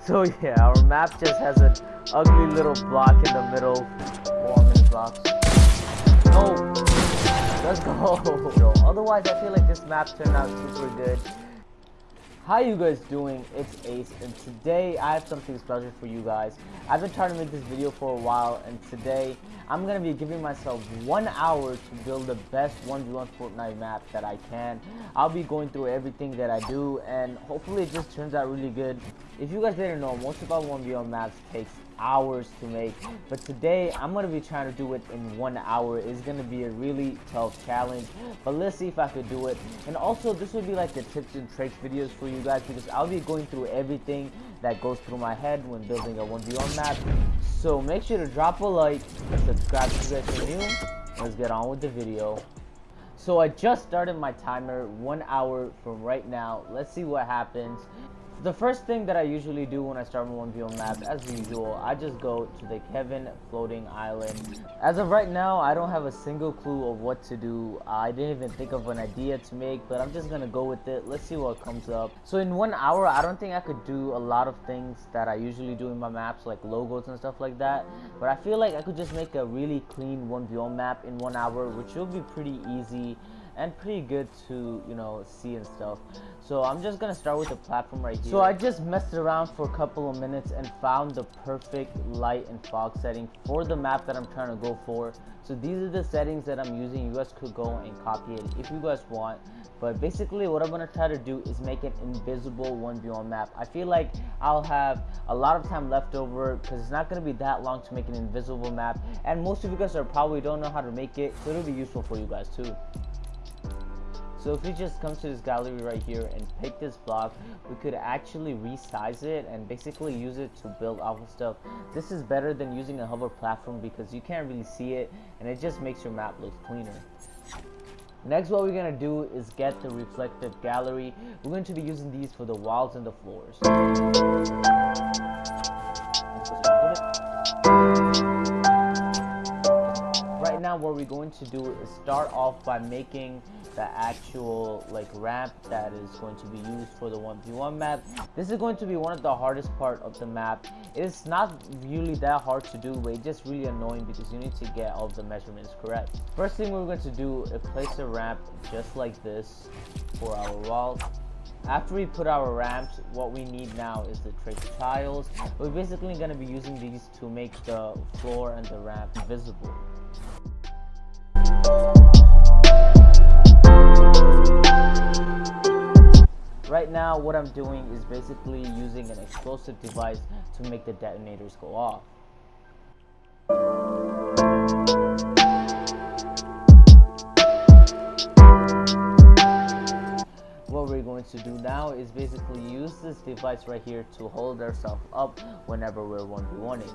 So yeah, our map just has an ugly little block in the middle. Blocks. No! Let's go! Otherwise, I feel like this map turned out super good. How you guys doing? It's Ace, and today I have something special for you guys. I've been trying to make this video for a while, and today I'm going to be giving myself one hour to build the best 1v1 Fortnite map that I can. I'll be going through everything that I do, and hopefully it just turns out really good. If you guys didn't know, most of our 1v1 maps takes hours to make. But today i'm to be trying to do it in one hour. It's to be a really tough challenge but let's see if i could do it. And also this will be like the tips and tricks videos for you guys because i'll be going through everything that goes through my head when building a 1v1 map. So make sure to drop a like subscribe if you guys are new. Let's get on with the video. So i just started my timer one hour from right now. Let's see what happens the first thing that I usually do when I start my 1v1 map, as usual, I just go to the Kevin floating island. As of right now, I don't have a single clue of what to do. I didn't even think of an idea to make, but I'm just gonna go with it. Let's see what comes up. So in one hour, I don't think I could do a lot of things that I usually do in my maps, like logos and stuff like that. But I feel like I could just make a really clean 1v1 map in one hour, which will be pretty easy and pretty good to you know see and stuff. So I'm just gonna start with the platform right here. So I just messed around for a couple of minutes and found the perfect light and fog setting for the map that I'm trying to go for. So these are the settings that I'm using. You guys could go and copy it if you guys want. But basically what I'm gonna try to do is make an invisible 1v1 map. I feel like I'll have a lot of time left over because it's not gonna be that long to make an invisible map. And most of you guys are probably don't know how to make it so it'll be useful for you guys too so if we just come to this gallery right here and pick this block, we could actually resize it and basically use it to build off of stuff. This is better than using a hover platform because you can't really see it and it just makes your map look cleaner. Next what we're going to do is get the reflective gallery. We're going to be using these for the walls and the floors. Right now what we're going to do is start off by making the actual like ramp that is going to be used for the 1v1 map this is going to be one of the hardest part of the map it's not really that hard to do but it's just really annoying because you need to get all the measurements correct first thing we're going to do is place a ramp just like this for our walls after we put our ramps, what we need now is the trick tiles. We're basically going to be using these to make the floor and the ramp visible. Right now, what I'm doing is basically using an explosive device to make the detonators go off. What we're going to do now is basically use this device right here to hold ourselves up whenever we're 1v1ing.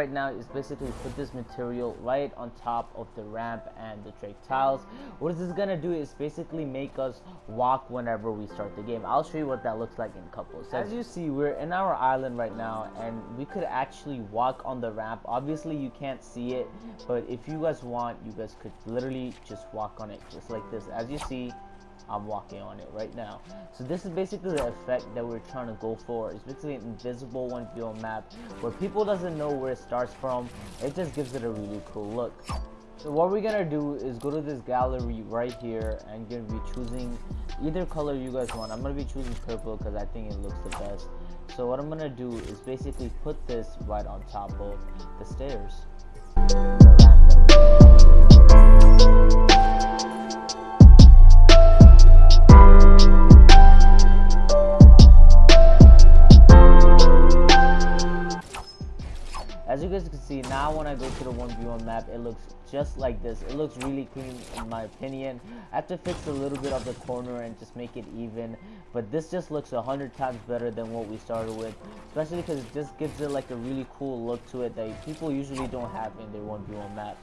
right now is basically put this material right on top of the ramp and the trick tiles. What this is gonna do is basically make us walk whenever we start the game. I'll show you what that looks like in a couple seconds. As you see, we're in our island right now and we could actually walk on the ramp. Obviously you can't see it, but if you guys want, you guys could literally just walk on it just like this. As you see, I'm walking on it right now. So this is basically the effect that we're trying to go for. It's basically an invisible one view map where people doesn't know where it starts from. It just gives it a really cool look. So what we're gonna do is go to this gallery right here and gonna be choosing either color you guys want. I'm gonna be choosing purple because I think it looks the best. So what I'm gonna do is basically put this right on top of the stairs. See, now when I go to the 1v1 map, it looks just like this. It looks really clean in my opinion. I have to fix a little bit of the corner and just make it even. But this just looks a hundred times better than what we started with. Especially because it just gives it like a really cool look to it that people usually don't have in their 1v1 map.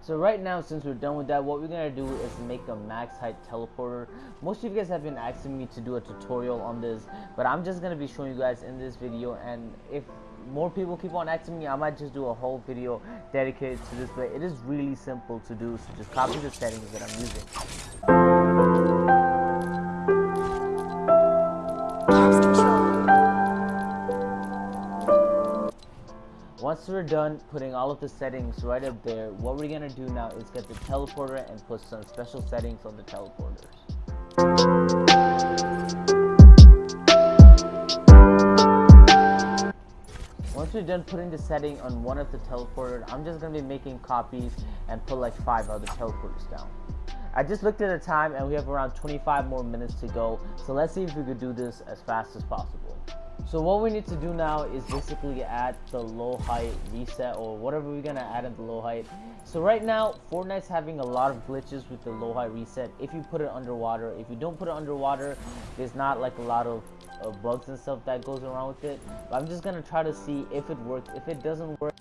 So right now, since we're done with that, what we're gonna do is make a max height teleporter. Most of you guys have been asking me to do a tutorial on this, but I'm just gonna be showing you guys in this video. And if more people keep on asking me, I might just do a whole video dedicated to this. But it is really simple to do, so just copy the settings that I'm using. Once we're done putting all of the settings right up there, what we're gonna do now is get the teleporter and put some special settings on the teleporters. Once we're done putting the setting on one of the teleporters, I'm just gonna be making copies and put like five other teleporters down. I just looked at the time and we have around 25 more minutes to go, so let's see if we could do this as fast as possible. So what we need to do now is basically add the low height reset or whatever we're gonna add in the low height. So right now, Fortnite's having a lot of glitches with the low height reset. If you put it underwater, if you don't put it underwater, there's not like a lot of uh, bugs and stuff that goes around with it. But I'm just gonna try to see if it works. If it doesn't work,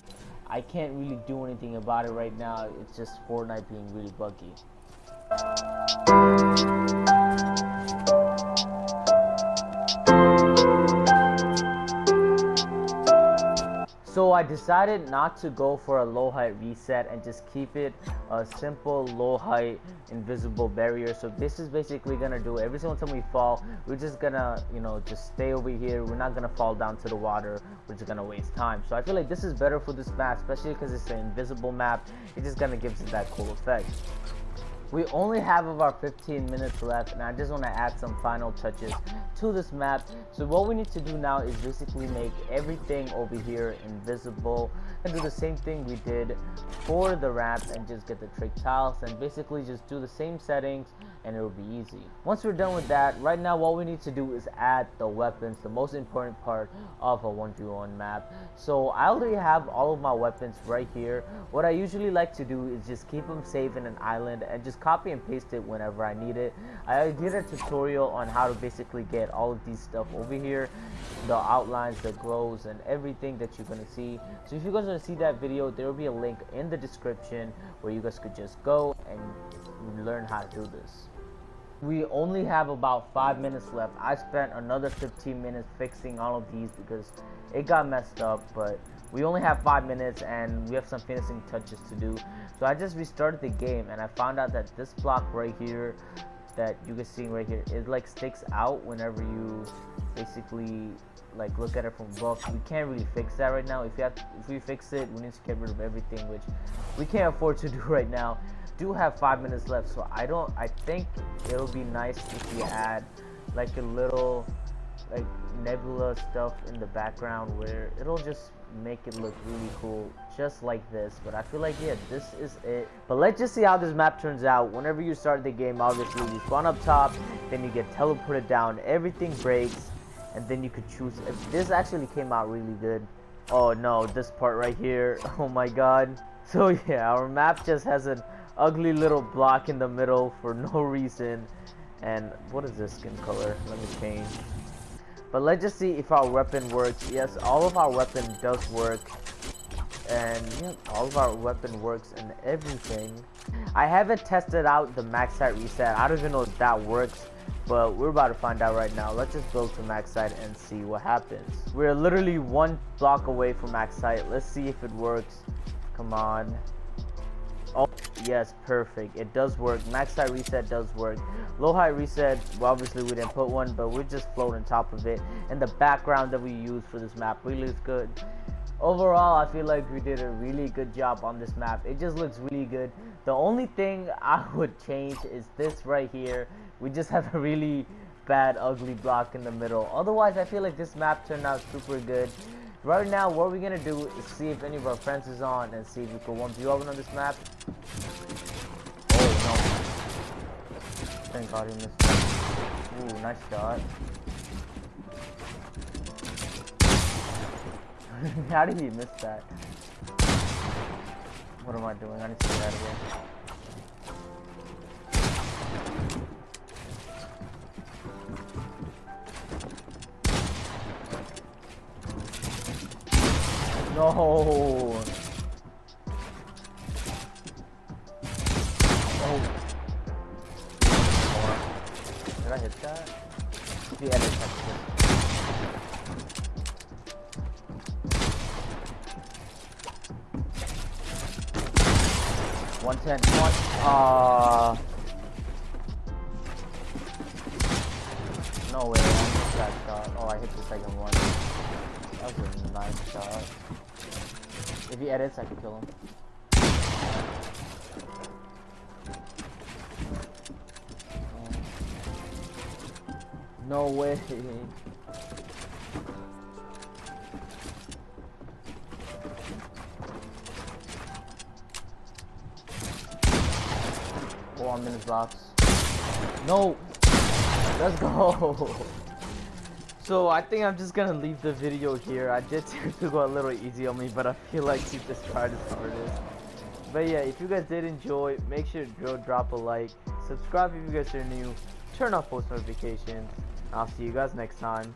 I can't really do anything about it right now. It's just Fortnite being really buggy. I decided not to go for a low height reset and just keep it a simple low height invisible barrier. So this is basically gonna do every single time we fall, we're just gonna, you know, just stay over here. We're not gonna fall down to the water. We're just gonna waste time. So I feel like this is better for this map, especially because it's an invisible map. It's just gonna give us that cool effect. We only have about 15 minutes left and I just want to add some final touches to this map. So what we need to do now is basically make everything over here invisible and do the same thing we did for the ramp and just get the trick tiles and basically just do the same settings and it will be easy. Once we're done with that, right now what we need to do is add the weapons, the most important part of a 1v1 map. So I already have all of my weapons right here. What I usually like to do is just keep them safe in an island and just copy and paste it whenever I need it. I did a tutorial on how to basically get all of these stuff over here, the outlines, the glows, and everything that you're gonna see. So if you guys want to see that video, there will be a link in the description where you guys could just go and learn how to do this. We only have about 5 minutes left. I spent another 15 minutes fixing all of these because it got messed up, but we only have 5 minutes and we have some finishing touches to do. So I just restarted the game and I found out that this block right here that you can see right here, it like sticks out whenever you basically like look at it from above. We can't really fix that right now. If you have, if we fix it, we need to get rid of everything, which we can't afford to do right now do have five minutes left, so I don't. I think it'll be nice if we add like a little like nebula stuff in the background where it'll just make it look really cool just like this but i feel like yeah this is it but let's just see how this map turns out whenever you start the game obviously you spawn up top then you get teleported down everything breaks and then you could choose if this actually came out really good oh no this part right here oh my god so yeah our map just has an ugly little block in the middle for no reason. And what is this skin color? Let me change. But let's just see if our weapon works. Yes, all of our weapon does work. And all of our weapon works and everything. I haven't tested out the max height reset. I don't even know if that works. But we're about to find out right now. Let's just go to max height and see what happens. We're literally one block away from max height. Let's see if it works. Come on. Oh, yes, perfect. It does work. Max height reset does work. Low height reset, well, obviously we didn't put one, but we just float on top of it. And the background that we use for this map really looks good. Overall, I feel like we did a really good job on this map. It just looks really good. The only thing I would change is this right here. We just have a really bad, ugly block in the middle. Otherwise, I feel like this map turned out super good. Right now, what we're gonna do is see if any of our friends is on and see if we can 1v open on this map. Oh no. Thank god he missed. Ooh, nice shot. How did he miss that? What am I doing? I need to No. Oh. Did I hit that? The edit One ten. One. Ah. No way. I that shot. Oh, I hit the second one. That was a nice shot. If he edits, I can kill him. No way. Oh, I'm in his box. No. Let's go. So I think I'm just gonna leave the video here. I did to go a little easy on me, but I feel like he just tried his hardest. But yeah, if you guys did enjoy, make sure to drop a like, subscribe if you guys are new, turn on post notifications. I'll see you guys next time.